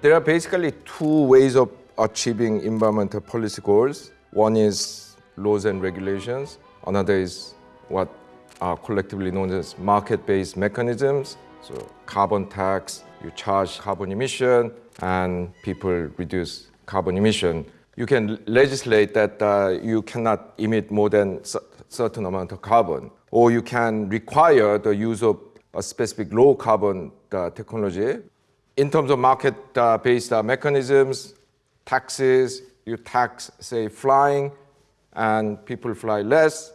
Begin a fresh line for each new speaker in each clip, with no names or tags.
There are basically two ways of achieving environmental policy goals. One is laws and regulations. Another is what are collectively known as market-based mechanisms. So carbon tax, you charge carbon emission and people reduce carbon emission. You can legislate that uh, you cannot emit more than certain amount of carbon. Or you can require the use of a specific low carbon uh, technology in terms of market-based uh, mechanisms, taxes, you tax, say, flying, and people fly less,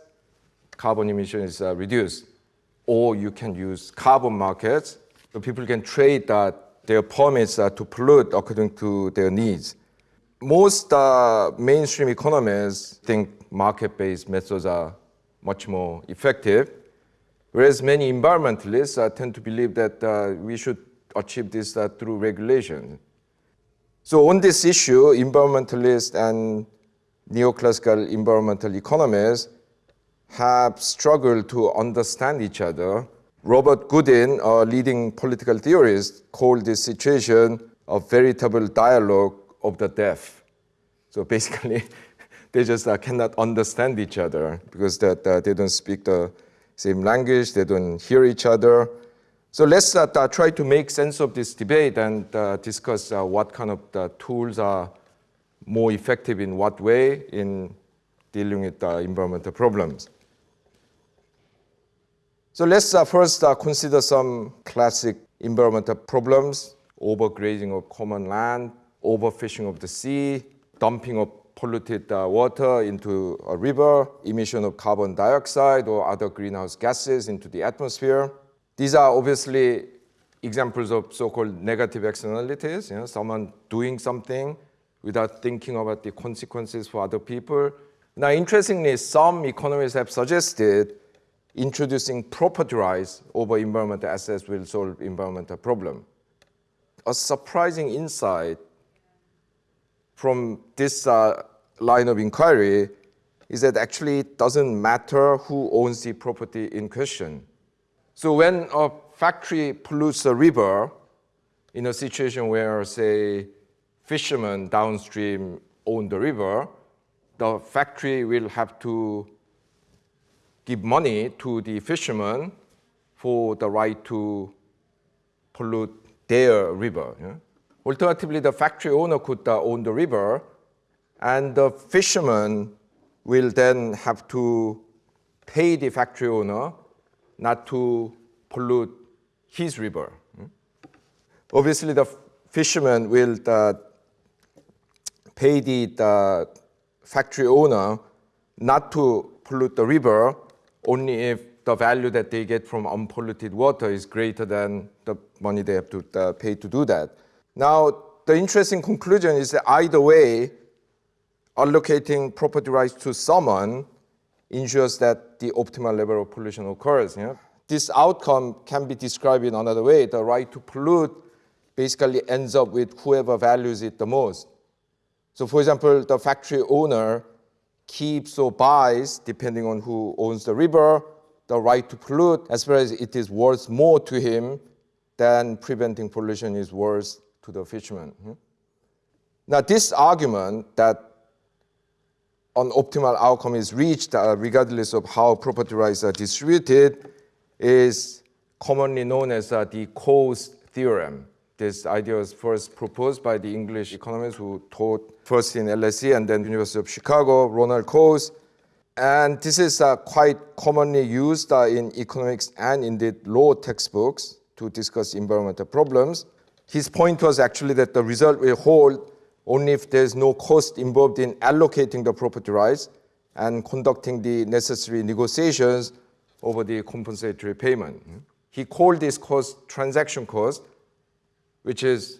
carbon emission is uh, reduced. Or you can use carbon markets, so people can trade uh, their permits uh, to pollute according to their needs. Most uh, mainstream economists think market-based methods are much more effective, whereas many environmentalists uh, tend to believe that uh, we should achieve this uh, through regulation. So on this issue, environmentalists and neoclassical environmental economists have struggled to understand each other. Robert Goodin, a leading political theorist, called this situation a veritable dialogue of the deaf. So basically, they just uh, cannot understand each other because that, uh, they don't speak the same language, they don't hear each other. So let's uh, try to make sense of this debate and uh, discuss uh, what kind of uh, tools are more effective in what way in dealing with environmental problems. So let's first consider some classic environmental problems, overgrazing of common land, overfishing of the sea, dumping of polluted uh, water into a river, emission of carbon dioxide or other greenhouse gases into the atmosphere. These are obviously examples of so-called negative externalities, you know, someone doing something without thinking about the consequences for other people. Now, interestingly, some economists have suggested introducing property rights over environmental assets will solve environmental problem. A surprising insight from this uh, line of inquiry is that actually it doesn't matter who owns the property in question. So when a factory pollutes a river in a situation where, say, fishermen downstream own the river, the factory will have to give money to the fishermen for the right to pollute their river. Yeah? Alternatively, the factory owner could uh, own the river, and the fishermen will then have to pay the factory owner not to pollute his river. Obviously, the fisherman will uh, pay the, the factory owner not to pollute the river only if the value that they get from unpolluted water is greater than the money they have to uh, pay to do that. Now, the interesting conclusion is that either way, allocating property rights to someone ensures that the optimal level of pollution occurs. This outcome can be described in another way. The right to pollute basically ends up with whoever values it the most. So for example, the factory owner keeps or buys, depending on who owns the river, the right to pollute as far as it is worth more to him than preventing pollution is worth to the fisherman. Hmm? Now, this argument that an optimal outcome is reached uh, regardless of how property rights are distributed is commonly known as uh, the Coase theorem. This idea was first proposed by the English economist who taught first in LSE and then University of Chicago, Ronald Coase. And this is uh, quite commonly used uh, in economics and indeed law textbooks to discuss environmental problems. His point was actually that the result will hold only if there's no cost involved in allocating the property rights and conducting the necessary negotiations over the compensatory payment. He called this cost transaction cost, which is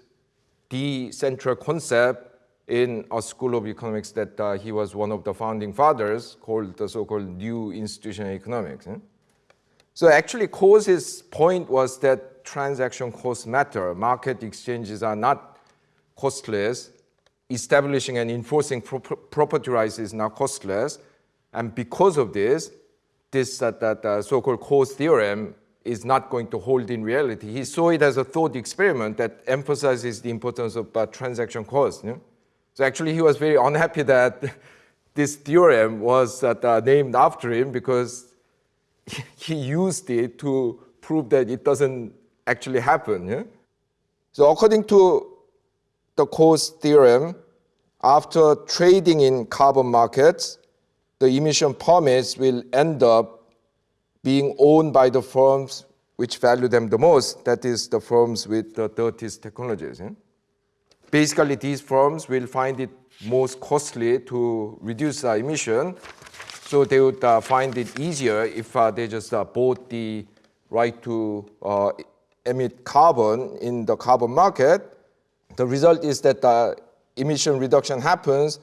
the central concept in a school of economics that uh, he was one of the founding fathers called the so-called new institutional economics. So actually Coase's point was that transaction costs matter. Market exchanges are not costless. Establishing and enforcing pro property rights is now costless. And because of this, this uh, that uh, so-called Coase theorem is not going to hold in reality. He saw it as a thought experiment that emphasizes the importance of uh, transaction cost. So actually, he was very unhappy that this theorem was uh, named after him because he used it to prove that it doesn't actually happen. Yeah? So according to the Coase theorem, after trading in carbon markets, the emission permits will end up being owned by the firms which value them the most, that is the firms with the dirtiest technologies. Yeah? Basically, these firms will find it most costly to reduce uh, emission, so they would uh, find it easier if uh, they just uh, bought the right to uh, emit carbon in the carbon market. The result is that the emission reduction happens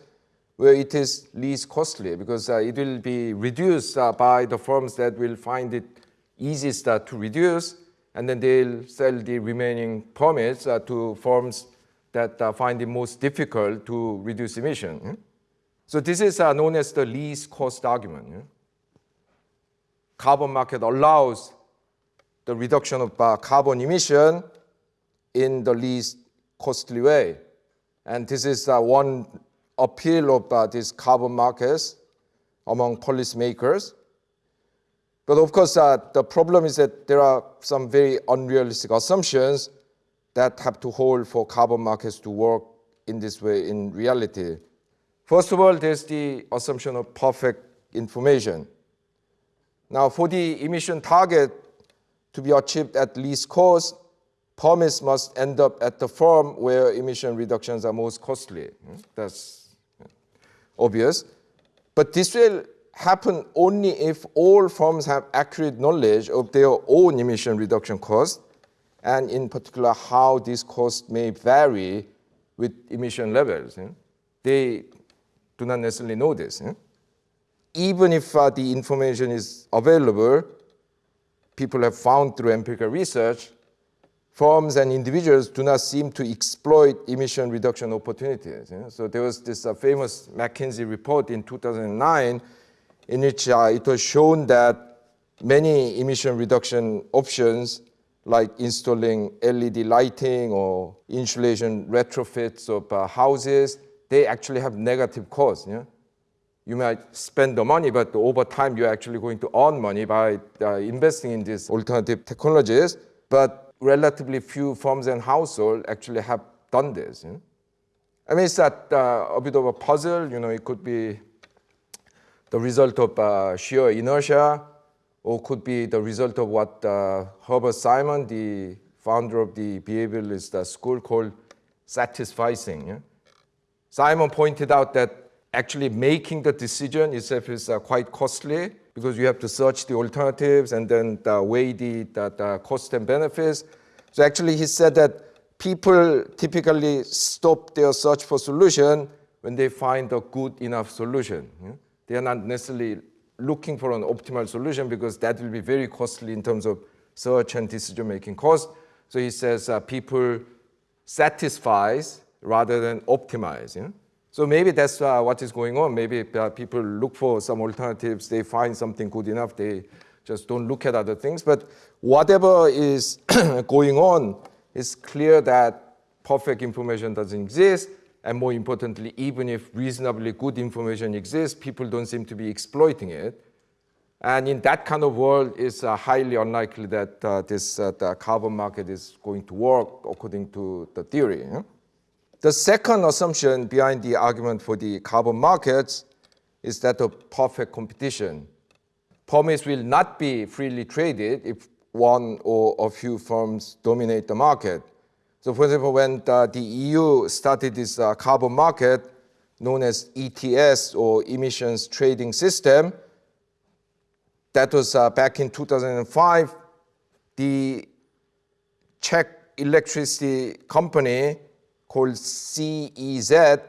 where it is least costly because uh, it will be reduced uh, by the firms that will find it easiest uh, to reduce and then they'll sell the remaining permits uh, to firms that uh, find it most difficult to reduce emission. Yeah? So this is uh, known as the least cost argument. Yeah? Carbon market allows the reduction of carbon emission in the least costly way. And this is uh, one appeal of uh, these carbon markets among policymakers. But of course, uh, the problem is that there are some very unrealistic assumptions that have to hold for carbon markets to work in this way in reality. First of all, there's the assumption of perfect information. Now, for the emission target to be achieved at least cost, permits must end up at the firm where emission reductions are most costly. Hmm? That's obvious. But this will happen only if all firms have accurate knowledge of their own emission reduction cost, and in particular how these costs may vary with emission levels. They do not necessarily know this. Even if uh, the information is available, people have found through empirical research firms and individuals do not seem to exploit emission reduction opportunities. So there was this uh, famous McKinsey report in 2009 in which uh, it was shown that many emission reduction options like installing LED lighting or insulation retrofits of uh, houses, they actually have negative costs. Yeah? You might spend the money, but over time you're actually going to earn money by uh, investing in these alternative technologies. But relatively few firms and households actually have done this. I mean, it's that, uh, a bit of a puzzle. You know, it could be the result of uh, sheer inertia, or could be the result of what uh, Herbert Simon, the founder of the behavioralist uh, school, called satisficing. Yeah? Simon pointed out that actually making the decision itself is uh, quite costly because you have to search the alternatives and then weigh the, the, the cost and benefits. So actually he said that people typically stop their search for solution when they find a good enough solution. They are not necessarily looking for an optimal solution because that will be very costly in terms of search and decision-making cost. So he says uh, people satisfice rather than optimize. Know? So maybe that's uh, what is going on. Maybe uh, people look for some alternatives, they find something good enough, they just don't look at other things. But whatever is going on, it's clear that perfect information doesn't exist. And more importantly, even if reasonably good information exists, people don't seem to be exploiting it. And in that kind of world, it's uh, highly unlikely that uh, this uh, carbon market is going to work according to the theory. Yeah? The second assumption behind the argument for the carbon markets is that of perfect competition. Permits will not be freely traded if one or a few firms dominate the market. So for example, when the, the EU started this uh, carbon market known as ETS or emissions trading system, that was uh, back in 2005, the Czech electricity company called CEZ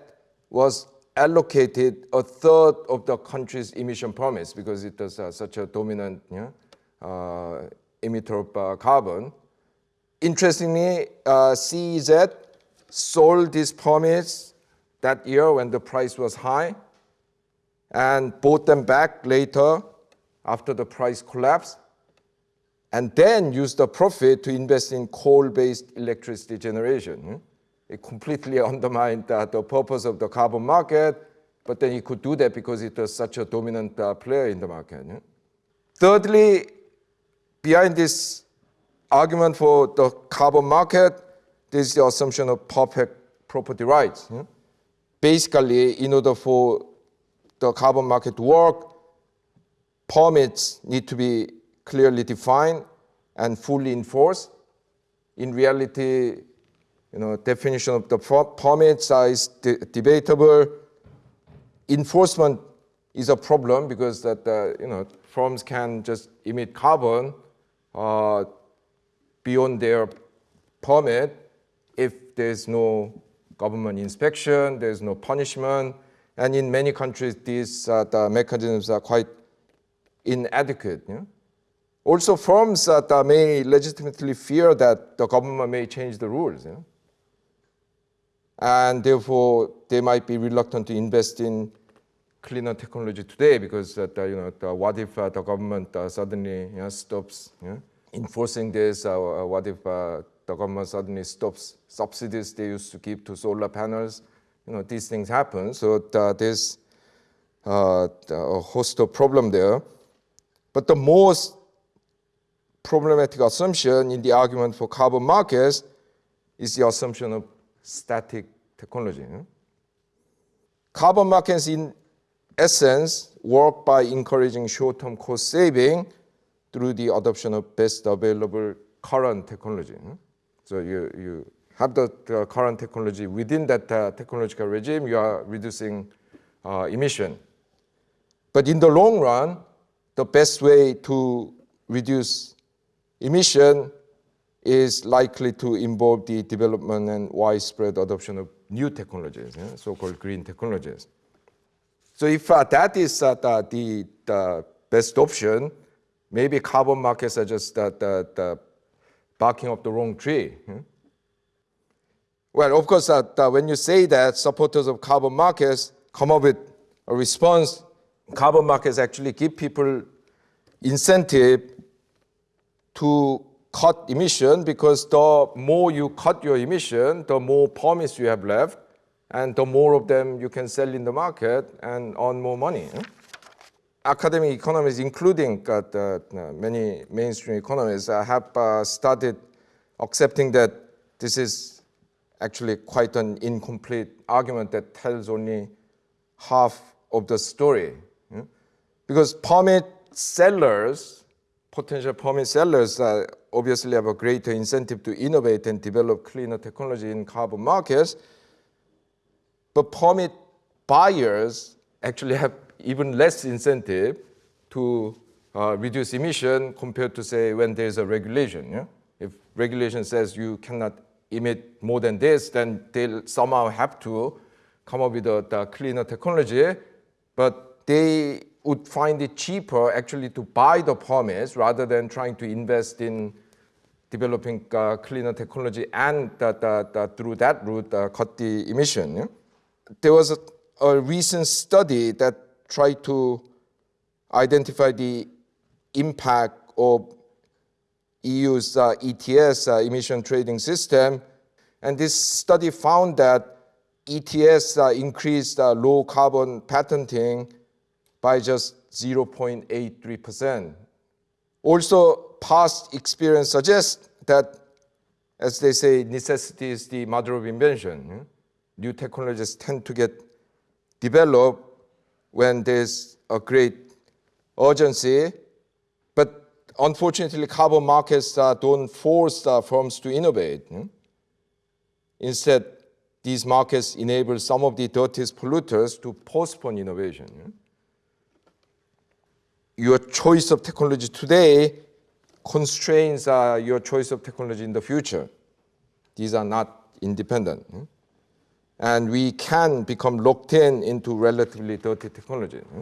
was allocated a third of the country's emission permits because it was uh, such a dominant uh, emitter of uh, carbon. Interestingly, uh, CEZ sold these permits that year when the price was high and bought them back later after the price collapsed and then used the profit to invest in coal-based electricity generation. It completely undermined uh, the purpose of the carbon market, but then he could do that because it was such a dominant uh, player in the market. hmm? Thirdly, behind this argument for the carbon market, there's the assumption of perfect property rights. hmm? Basically, in order for the carbon market to work, permits need to be clearly defined and fully enforced. In reality, you know, definition of the permit size de debatable. Enforcement is a problem because that uh, you know firms can just emit carbon uh, beyond their permit if there's no government inspection, there's no punishment, and in many countries these uh, the mechanisms are quite inadequate. Also, firms that may legitimately fear that the government may change the rules. And therefore, they might be reluctant to invest in cleaner technology today because uh, you know, the, what if uh, the government uh, suddenly you know, stops enforcing this? What if the government suddenly stops subsidies they used to give to solar panels? You know, these things happen. So there's uh, a host of problem there. But the most problematic assumption in the argument for carbon markets is the assumption of static technology. Carbon markets in essence work by encouraging short-term cost saving through the adoption of best available current technology. So you, you have the, current technology within that uh, technological regime, you are reducing uh, emission. But in the long run, the best way to reduce emission is likely to involve the development and widespread adoption of new technologies, yeah, so-called green technologies. So if uh, that is uh, the, the, best option, maybe carbon markets are just uh, the, the barking up the wrong tree. Yeah? Well, of course, uh, when you say that, supporters of carbon markets come up with a response. Carbon markets actually give people incentive to cut emission because the more you cut your emission, the more permits you have left, and the more of them you can sell in the market and earn more money. Academic economists, including uh, many mainstream economists, uh, have uh, started accepting that this is actually quite an incomplete argument that tells only half of the story. Because permit sellers, potential permit sellers, uh, obviously have a greater incentive to innovate and develop cleaner technology in carbon markets. But permit buyers actually have even less incentive to uh, reduce emission compared to say when there's a regulation. Yeah? If regulation says you cannot emit more than this, then they'll somehow have to come up with a, the cleaner technology, but they would find it cheaper actually to buy the permits rather than trying to invest in developing cleaner technology and through that route cut the emission. There was a, a, recent study that tried to identify the impact of EU's uh, ETS uh, emission trading system. And this study found that ETS uh, increased uh, low carbon patenting by just 0.83%. Also, past experience suggests that, as they say, necessity is the mother of invention. New technologies tend to get developed when there's a great urgency, but unfortunately, carbon markets uh, don't force uh, firms to innovate. Instead, these markets enable some of the dirtiest polluters to postpone innovation your choice of technology today constrains are your choice of technology in the future. These are not independent. Hmm? And we can become locked in into relatively dirty technology. Hmm?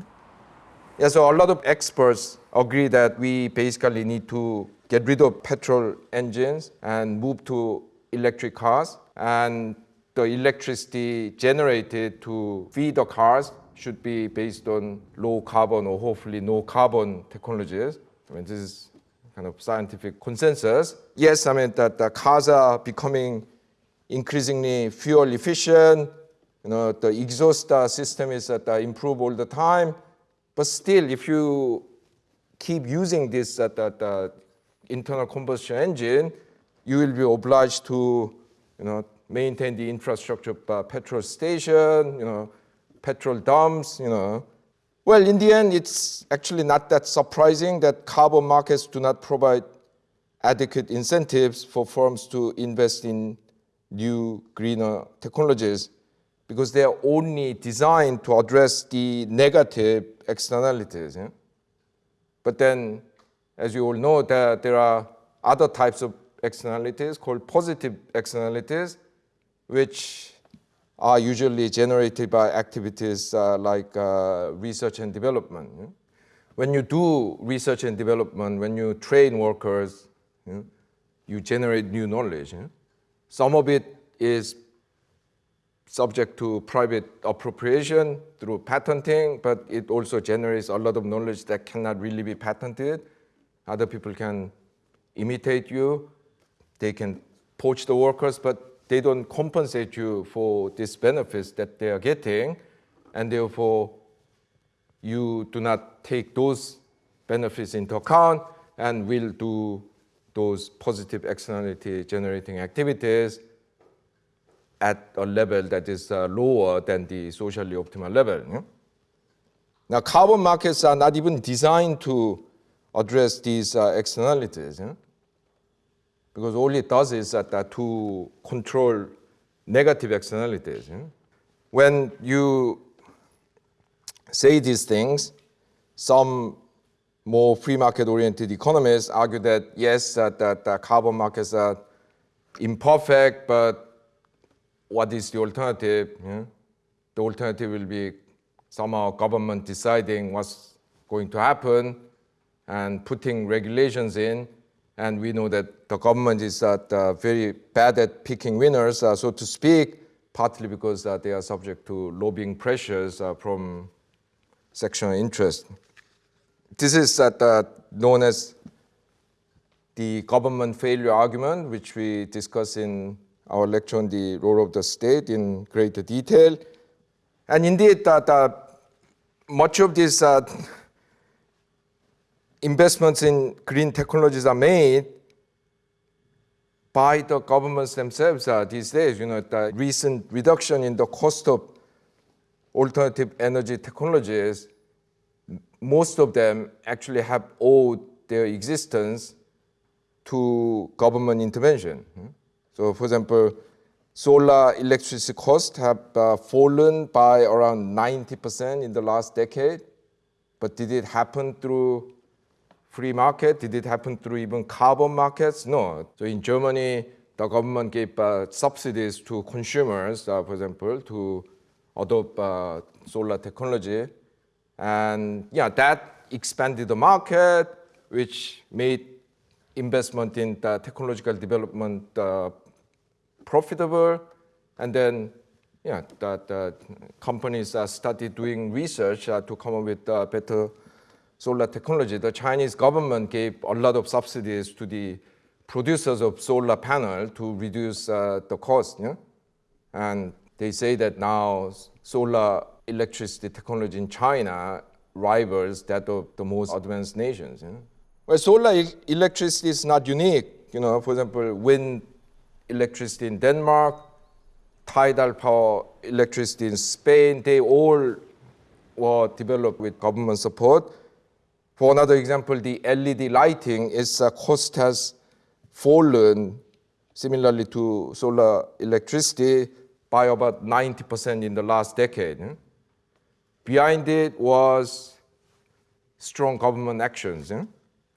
Yeah, so a lot of experts agree that we basically need to get rid of petrol engines and move to electric cars. And the electricity generated to feed the cars should be based on low carbon or hopefully no carbon technologies. I mean, this is kind of scientific consensus. Yes, I mean that the cars are becoming increasingly fuel efficient. You know, the exhaust uh, system is uh, improve all the time. But still, if you keep using this uh, the, the internal combustion engine, you will be obliged to, you know, maintain the infrastructure of uh, petrol station, you know, petrol dumps, you know. Well, in the end, it's actually not that surprising that carbon markets do not provide adequate incentives for firms to invest in new greener technologies because they are only designed to address the negative externalities. Yeah? But then, as you all know, there, there are other types of externalities called positive externalities, which are usually generated by activities uh, like uh, research and development. When you do research and development, when you train workers, yeah, you generate new knowledge. Some of it is subject to private appropriation through patenting, but it also generates a lot of knowledge that cannot really be patented. Other people can imitate you, they can poach the workers, but they don't compensate you for these benefits that they are getting, and therefore you do not take those benefits into account and will do those positive externality generating activities at a level that is uh, lower than the socially optimal level. Yeah? Now, carbon markets are not even designed to address these uh, externalities, yeah? Because all it does is that, uh, to control negative externalities. When you say these things, some more free market oriented economists argue that yes, that, that carbon markets are imperfect, but what is the alternative? Yeah? The alternative will be somehow government deciding what's going to happen and putting regulations in. And we know that the government is uh, very bad at picking winners, uh, so to speak, partly because uh, they are subject to lobbying pressures uh, from sectional interest. This is uh, known as the government failure argument, which we discuss in our lecture on the role of the state in greater detail. And indeed, uh, much of this investments in green technologies are made by the governments themselves uh, these days. You know, the recent reduction in the cost of alternative energy technologies, most of them actually have owed their existence to government intervention. So for example, solar electricity costs have uh, fallen by around 90% in the last decade. But did it happen through free market? Did it happen through even carbon markets? No. So in Germany, the government gave uh, subsidies to consumers, uh, for example, to adopt uh, solar technology. And yeah, that expanded the market, which made investment in the technological development uh, profitable. And then yeah, that uh, companies started doing research uh, to come up with better solar technology. The Chinese government gave a lot of subsidies to the producers of solar panel to reduce uh, the cost. Yeah? And they say that now solar electricity technology in China rivals that of the most advanced nations. Yeah? Well, solar electricity is not unique. You know, for example, wind electricity in Denmark, tidal power electricity in Spain, they all were developed with government support. For another example, the LED lighting, its cost has fallen similarly to solar electricity by about 90% in the last decade. Eh? Behind it was strong government actions.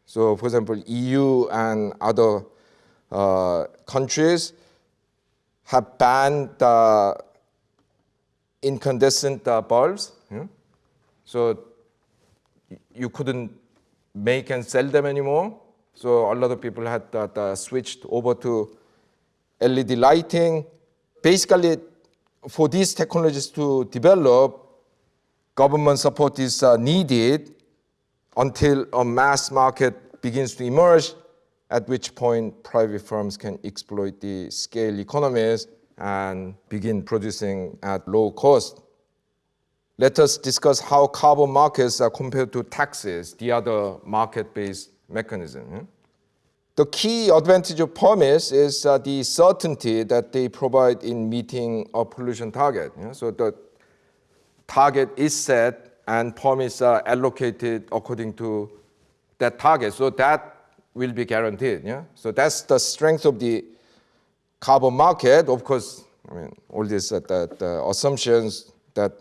So, for example, EU and other uh, countries have banned uh, incandescent uh, bulbs. So you couldn't make and sell them anymore. So a lot of people had uh, switched over to LED lighting. Basically, for these technologies to develop, government support is uh, needed until a mass market begins to emerge, at which point private firms can exploit the scale economies and begin producing at low cost. Let us discuss how carbon markets are compared to taxes, the other market-based mechanism. The key advantage of permits is uh, the certainty that they provide in meeting a pollution target. So the target is set and permits are allocated according to that target. So that will be guaranteed. Yeah? So that's the strength of the carbon market. Of course, I mean, all these uh, the, the assumptions that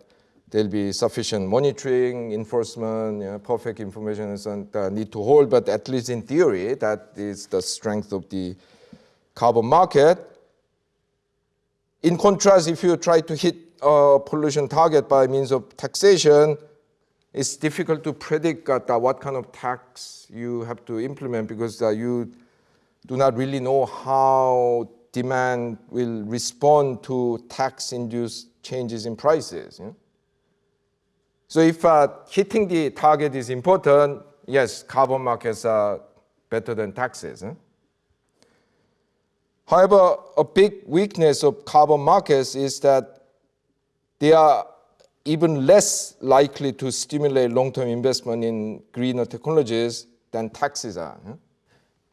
there'll be sufficient monitoring, enforcement, you know, perfect information and uh, need to hold, but at least in theory, that is the strength of the carbon market. In contrast, if you try to hit a pollution target by means of taxation, it's difficult to predict uh, what kind of tax you have to implement because uh, you do not really know how demand will respond to tax-induced changes in prices. You know? So if uh, hitting the target is important, yes, carbon markets are better than taxes. Huh? However, a big weakness of carbon markets is that they are even less likely to stimulate long-term investment in greener technologies than taxes are.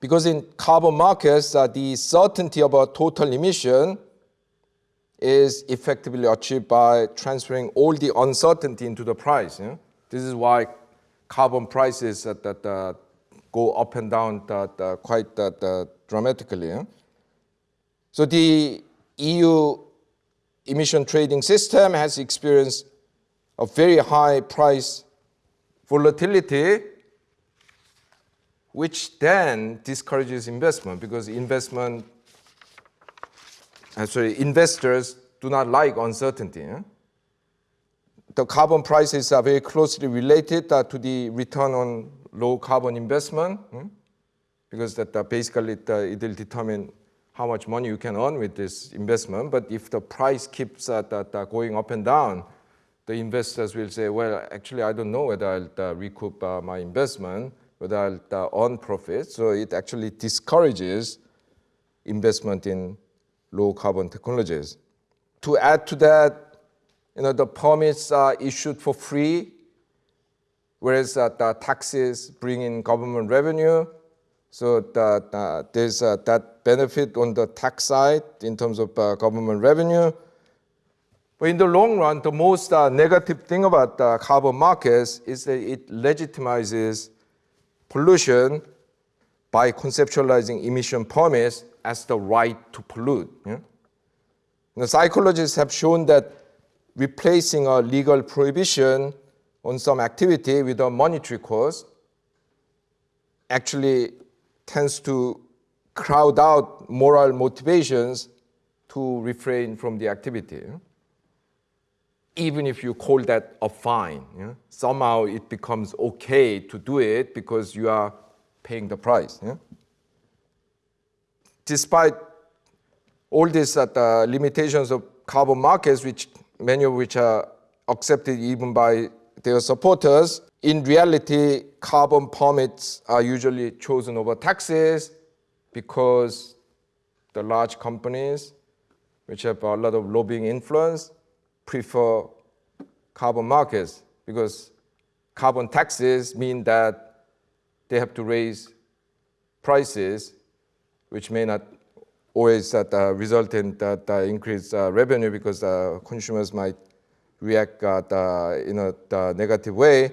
Because in carbon markets, uh, the certainty about total emission is effectively achieved by transferring all the uncertainty into the price. This is why carbon prices that, that uh, go up and down that, uh, quite that, uh, dramatically. So the EU emission trading system has experienced a very high price volatility, which then discourages investment because investment uh, sorry, investors do not like uncertainty. Eh? The carbon prices are very closely related uh, to the return on low carbon investment hmm? because that uh, basically it, uh, it, will determine how much money you can earn with this investment. But if the price keeps uh, that, uh, going up and down, the investors will say, well, actually, I don't know whether I'll uh, recoup my investment, whether I'll earn profit. So it actually discourages investment in low carbon technologies. To add to that, you know, the permits are issued for free, whereas uh, the taxes bring in government revenue. So uh, there's uh, that benefit on the tax side in terms of uh, government revenue. But in the long run, the most uh, negative thing about the carbon markets is that it legitimizes pollution by conceptualizing emission permits as the right to pollute. Yeah? The psychologists have shown that replacing a legal prohibition on some activity with a monetary cost actually tends to crowd out moral motivations to refrain from the activity. Even if you call that a fine, yeah? somehow it becomes okay to do it because you are paying the price. Yeah? Despite all these uh, limitations of carbon markets, which many of which are accepted even by their supporters, in reality, carbon permits are usually chosen over taxes because the large companies, which have a lot of lobbying influence, prefer carbon markets because carbon taxes mean that they have to raise prices which may not always uh, result in that uh, increased uh, revenue because uh, consumers might react uh, in a negative way,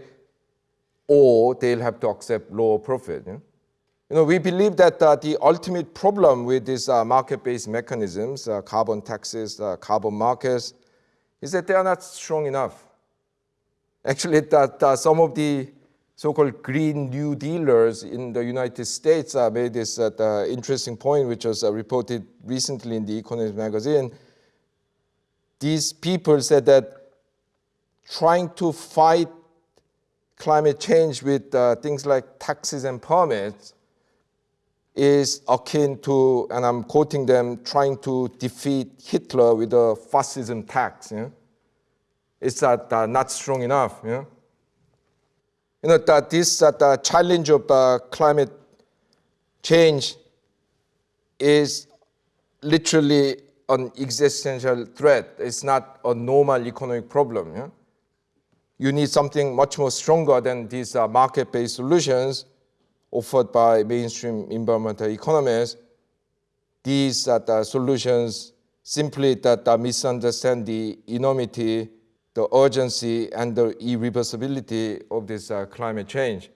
or they'll have to accept lower profit. Yeah? You know, we believe that uh, the ultimate problem with these uh, market-based mechanisms, uh, carbon taxes, carbon markets, is that they are not strong enough. Actually, that some of the so-called Green New Dealers in the United States uh, made this uh, interesting point, which was uh, reported recently in the Economist magazine. These people said that trying to fight climate change with uh, things like taxes and permits is akin to, and I'm quoting them, trying to defeat Hitler with a fascism tax. It's uh, uh, not strong enough. You know that this uh, the challenge of uh, climate change is literally an existential threat. It's not a normal economic problem. Yeah? You need something much more stronger than these uh, market-based solutions offered by mainstream environmental economists. These uh, the solutions simply that uh, misunderstand the enormity, the urgency, and the irreversibility of this uh, climate change.